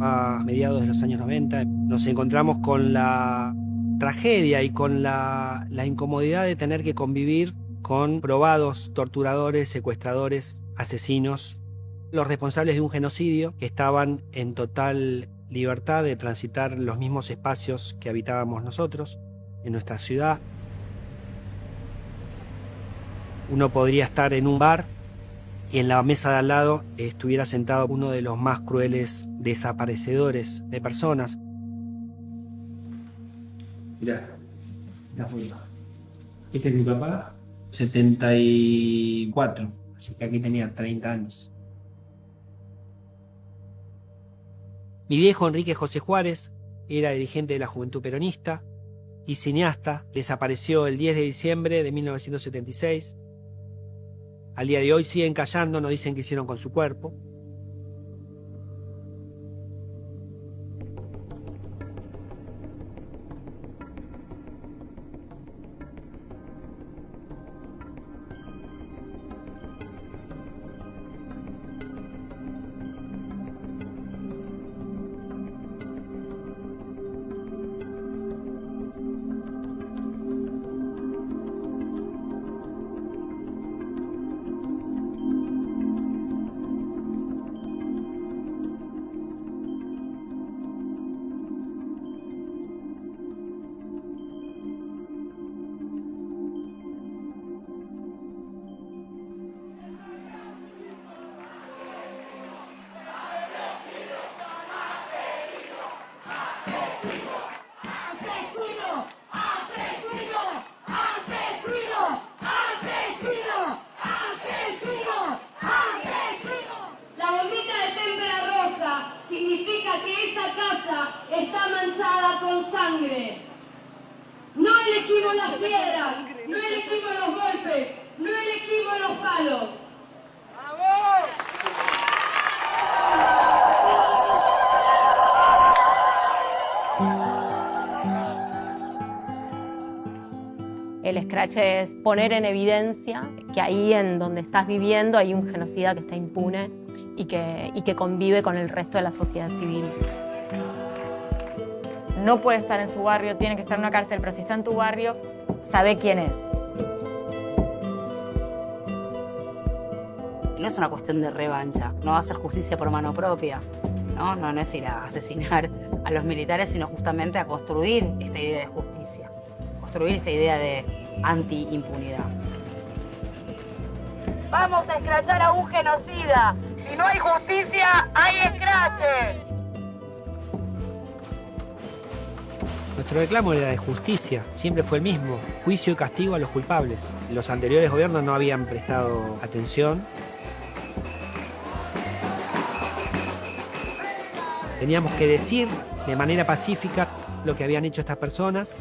a mediados de los años 90. Nos encontramos con la tragedia y con la, incomodidad de tener que convivir con probados torturadores, secuestradores, asesinos, los responsables de un genocidio que estaban en total libertad de transitar los mismos espacios que habitábamos nosotros en nuestra ciudad. Uno podría estar en un bar y en la mesa de al lado estuviera sentado uno de los más crueles desaparecedores de personas. Mirá, la foto. Este es mi papá, 74, así que aquí tenía 30 años. Mi viejo Enrique José Juárez era dirigente de la Juventud Peronista y cineasta, desapareció el 10 de diciembre de 1976. Al día de hoy siguen callando, no dicen qué hicieron con su cuerpo. Sangre. No elegimos las piedras, no elegimos los golpes, no elegimos los palos. El scratch es poner en evidencia que ahí en donde estás viviendo hay un genocida que está impune y que, y que convive con el resto de la sociedad civil. No puede estar en su barrio, tiene que estar en una cárcel, pero si está en tu barrio, sabe quién es. No es una cuestión de revancha, no va a hacer justicia por mano propia, ¿no? No, no es ir a asesinar a los militares, sino justamente a construir esta idea de justicia, construir esta idea de anti-impunidad. Vamos a escrachar a un genocida. Si no hay justicia, hay escrache. Nuestro reclamo era de justicia, siempre fue el mismo, juicio y castigo a los culpables. Los anteriores gobiernos no habían prestado atención. Teníamos que decir de manera pacífica lo que habían hecho estas personas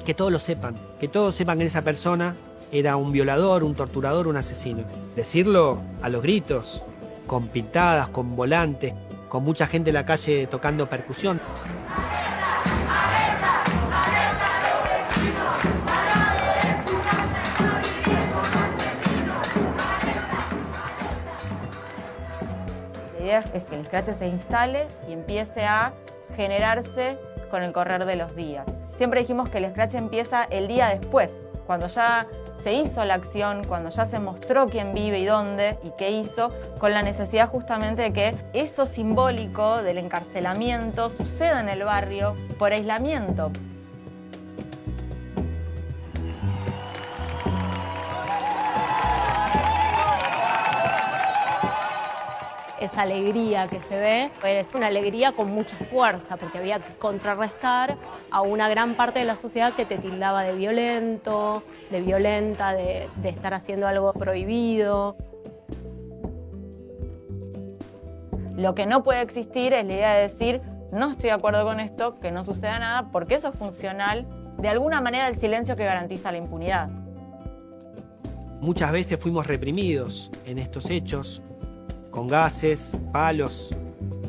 y que todos lo sepan, que todos sepan que esa persona era un violador, un torturador, un asesino. Decirlo a los gritos, con pintadas, con volantes, con mucha gente en la calle tocando percusión. Es que el scratch se instale y empiece a generarse con el correr de los días. Siempre dijimos que el scratch empieza el día después, cuando ya se hizo la acción, cuando ya se mostró quién vive y dónde y qué hizo, con la necesidad justamente de que eso simbólico del encarcelamiento suceda en el barrio por aislamiento. Esa alegría que se ve es una alegría con mucha fuerza, porque había que contrarrestar a una gran parte de la sociedad que te tildaba de violento, de violenta, de, de estar haciendo algo prohibido. Lo que no puede existir es la idea de decir, no estoy de acuerdo con esto, que no suceda nada, porque eso es funcional, de alguna manera, el silencio que garantiza la impunidad. Muchas veces fuimos reprimidos en estos hechos, con gases, palos,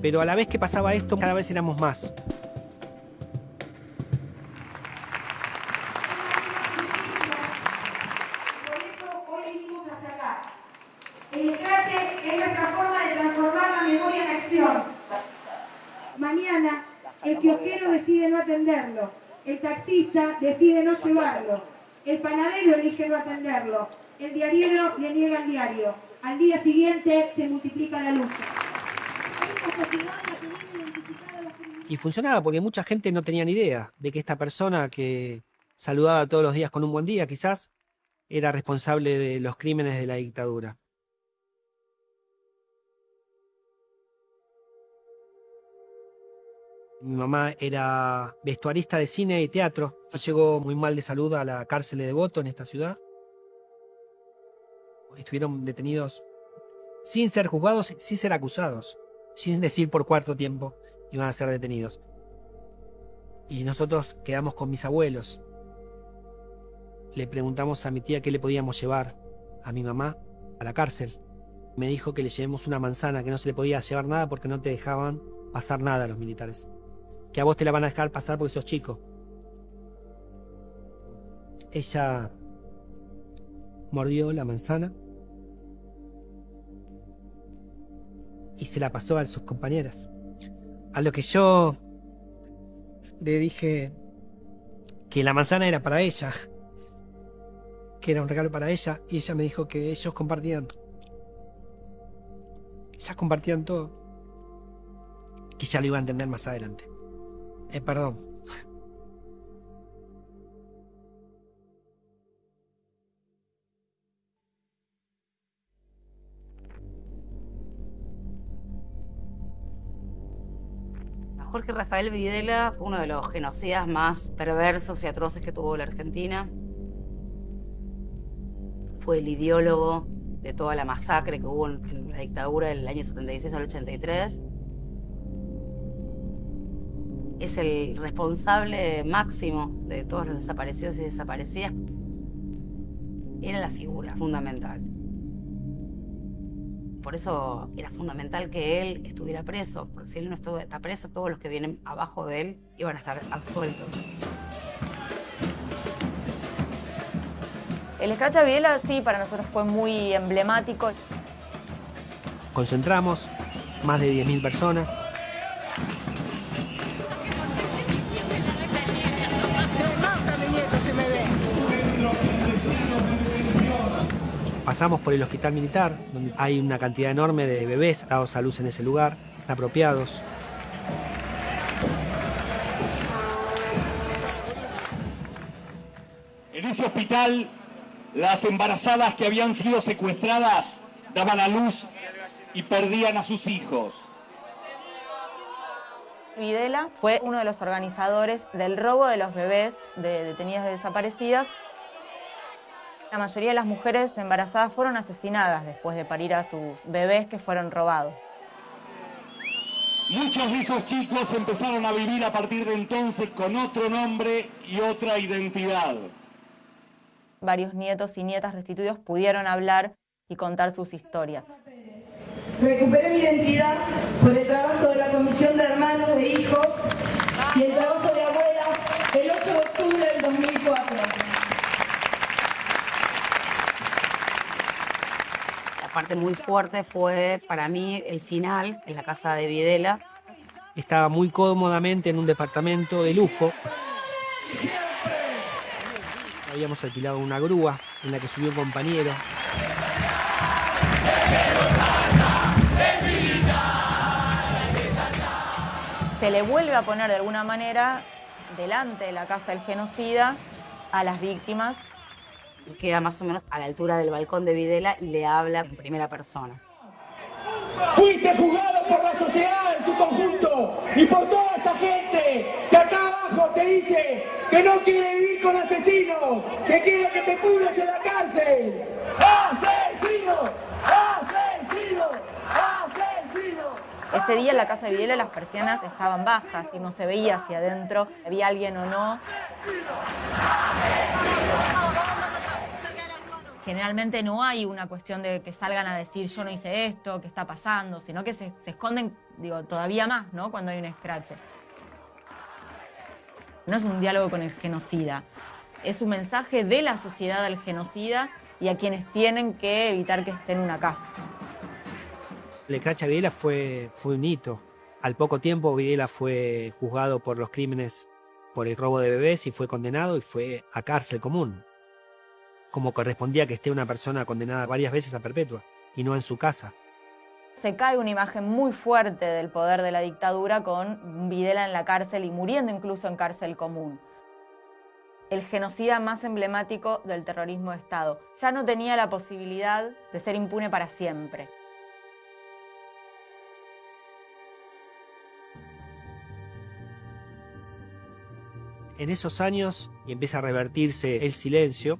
pero a la vez que pasaba esto, cada vez éramos más. Por eso hoy venimos hasta acá. El escrache es nuestra forma de transformar la memoria en acción. mañana, el kiosquero decide no atenderlo, el taxista decide no llevarlo, el panadero elige no atenderlo, el diariero le niega el diario. Al día siguiente se multiplica la lucha. Y funcionaba porque mucha gente no tenía ni idea de que esta persona que saludaba todos los días con un buen día, quizás, era responsable de los crímenes de la dictadura. Mi mamá era vestuarista de cine y teatro. Llegó muy mal de salud a la cárcel de Devoto en esta ciudad. Estuvieron detenidos sin ser juzgados, sin ser acusados, sin decir por cuarto tiempo iban a ser detenidos. Y nosotros quedamos con mis abuelos. Le preguntamos a mi tía qué le podíamos llevar a mi mamá a la cárcel. Me dijo que le llevemos una manzana, que no se le podía llevar nada porque no te dejaban pasar nada a los militares. Que a vos te la van a dejar pasar porque sos chico. Ella mordió la manzana y se la pasó a sus compañeras. A lo que yo le dije que la manzana era para ella, que era un regalo para ella, y ella me dijo que ellos compartían. Ellas compartían todo. Que ya lo iba a entender más adelante. Eh, perdón. Jorge Rafael Videla fue uno de los genocidas más perversos y atroces que tuvo la Argentina. Fue el ideólogo de toda la masacre que hubo en la dictadura del año 76 al 83. Es el responsable máximo de todos los desaparecidos y desaparecidas. Era la figura fundamental. Por eso era fundamental que él estuviera preso, porque si él no estuvo, está preso, todos los que vienen abajo de él iban a estar absueltos. El Scratch a Videla sí para nosotros fue muy emblemático. Concentramos más de 10.000 personas. Pasamos por el hospital militar, donde hay una cantidad enorme de bebés dados a luz en ese lugar, apropiados. En ese hospital, las embarazadas que habían sido secuestradas daban a luz y perdían a sus hijos. Videla fue uno de los organizadores del robo de los bebés de detenidas desaparecidas. La mayoría de las mujeres embarazadas fueron asesinadas después de parir a sus bebés que fueron robados. Muchos de esos chicos empezaron a vivir a partir de entonces con otro nombre y otra identidad. Varios nietos y nietas restituidos pudieron hablar y contar sus historias. Recuperé mi identidad por el trabajo de la Comisión de Hermanos de Hijos y el trabajo de abuelas el 8 de octubre del 2004. Parte muy fuerte fue para mí el final en la casa de Videla. Estaba muy cómodamente en un departamento de lujo. Habíamos alquilado una grúa en la que subió un compañero. Se le vuelve a poner de alguna manera delante de la casa del genocida a las víctimas. Y queda más o menos a la altura del balcón de Videla y le habla en primera persona. Fuiste juzgado por la sociedad en su conjunto y por toda esta gente que acá abajo te dice que no quiere vivir con asesinos, que quiere que te pudres en la cárcel. ¡Asesino! ¡Asesino! ¡Asesino! Ese día en la casa de Videla las persianas estaban bajas y no se veía hacia adentro, había alguien o no. Generalmente no hay una cuestión de que salgan a decir yo no hice esto, qué está pasando, sino que se, esconden, digo, todavía más, ¿no? Cuando hay un escrache. No es un diálogo con el genocida, es un mensaje de la sociedad al genocida y a quienes tienen que evitar que esté en una casa. El Cracha Videla fue, fue un hito Al poco tiempo Videla fue juzgado por los crímenes por el robo de bebés y fue condenado y fue a cárcel común. Como correspondía que esté una persona condenada varias veces a perpetua y no en su casa. Se cae una imagen muy fuerte del poder de la dictadura con Videla en la cárcel y muriendo incluso en cárcel común. El genocida más emblemático del terrorismo de Estado. Ya no tenía la posibilidad de ser impune para siempre. En esos años y empieza a revertirse el silencio,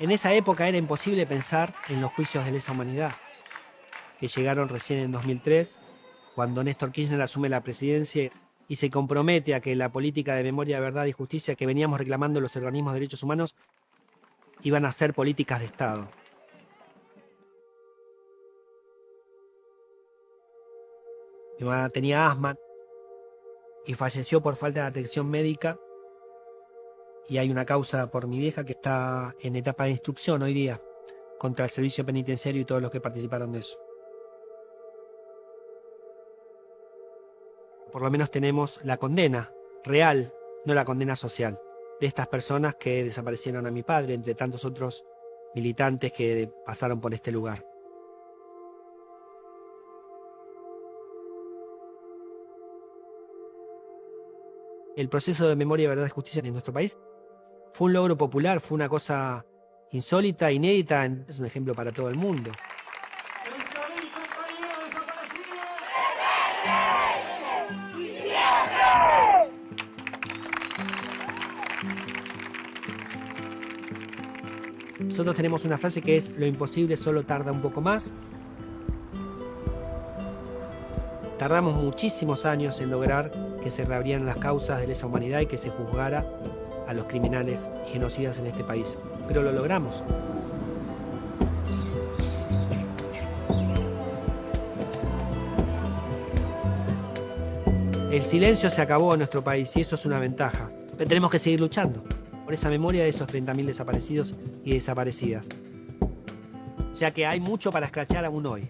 En esa época era imposible pensar en los juicios de lesa humanidad, que llegaron recién en 2003, cuando Néstor Kirchner asume la presidencia y se compromete a que la política de memoria, verdad y justicia que veníamos reclamando los organismos de derechos humanos iban a ser políticas de Estado. Mi mamá tenía asma y falleció por falta de atención médica y hay una causa por mi vieja que está en etapa de instrucción hoy día contra el servicio penitenciario y todos los que participaron de eso. Por lo menos tenemos la condena real, no la condena social, de estas personas que desaparecieron a mi padre, entre tantos otros militantes que pasaron por este lugar. El proceso de memoria, verdad y justicia en nuestro país fue un logro popular, fue una cosa insólita, inédita, es un ejemplo para todo el mundo. Nosotros tenemos una frase que es, lo imposible solo tarda un poco más. Tardamos muchísimos años en lograr que se reabrieran las causas de lesa humanidad y que se juzgara a los criminales genocidas en este país. Pero lo logramos. El silencio se acabó en nuestro país y eso es una ventaja. Pero tenemos que seguir luchando por esa memoria de esos 30.000 desaparecidos y desaparecidas. O sea que hay mucho para escrachar aún hoy.